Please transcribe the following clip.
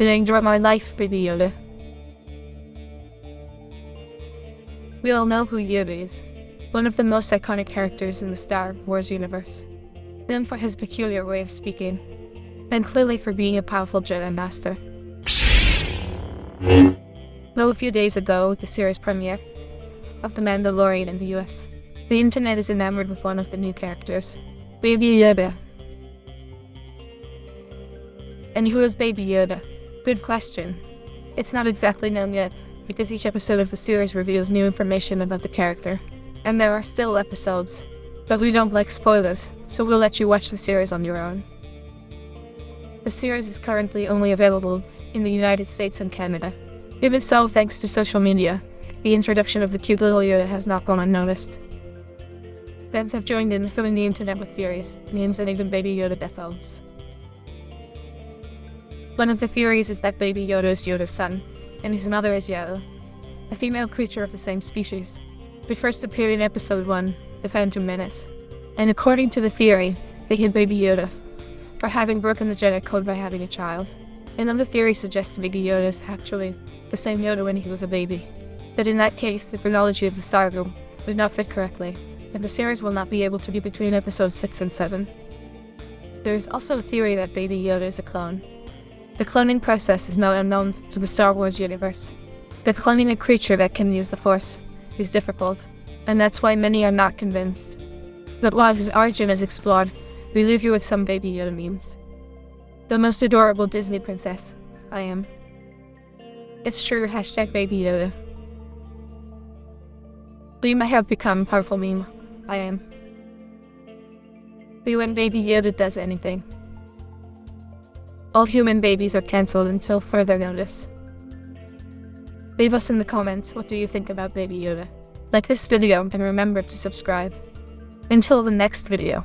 I enjoy my life, Baby Yoda? We all know who Yoda is, one of the most iconic characters in the Star Wars universe, known for his peculiar way of speaking, and clearly for being a powerful Jedi Master. Well, a few days ago, the series premiere of The Mandalorian in the US, the internet is enamored with one of the new characters, Baby Yoda. And who is Baby Yoda? Good question. It's not exactly known yet, because each episode of the series reveals new information about the character. And there are still episodes, but we don't like spoilers, so we'll let you watch the series on your own. The series is currently only available in the United States and Canada. Even so, thanks to social media, the introduction of the cute little Yoda has not gone unnoticed. Fans have joined in filling the internet with theories, memes, and even Baby Yoda death oaths. One of the theories is that Baby Yoda is Yoda's son, and his mother is Yaddle, a female creature of the same species, who first appeared in Episode 1, The Phantom Menace. And according to the theory, they hid Baby Yoda for having broken the Jedi Code by having a child. Another theory suggests Baby Yoda is actually the same Yoda when he was a baby, but in that case, the chronology of the saga would not fit correctly, and the series will not be able to be between episodes 6 and 7. There is also a theory that Baby Yoda is a clone. The cloning process is not unknown to the Star Wars universe. But cloning a creature that can use the Force is difficult, and that's why many are not convinced. But while his origin is explored, we leave you with some Baby Yoda memes. The most adorable Disney princess, I am. It's true, hashtag Baby Yoda. We may have become powerful meme, I am. Be when Baby Yoda does anything. All human babies are cancelled until further notice. Leave us in the comments what do you think about Baby Yoda. Like this video and remember to subscribe. Until the next video.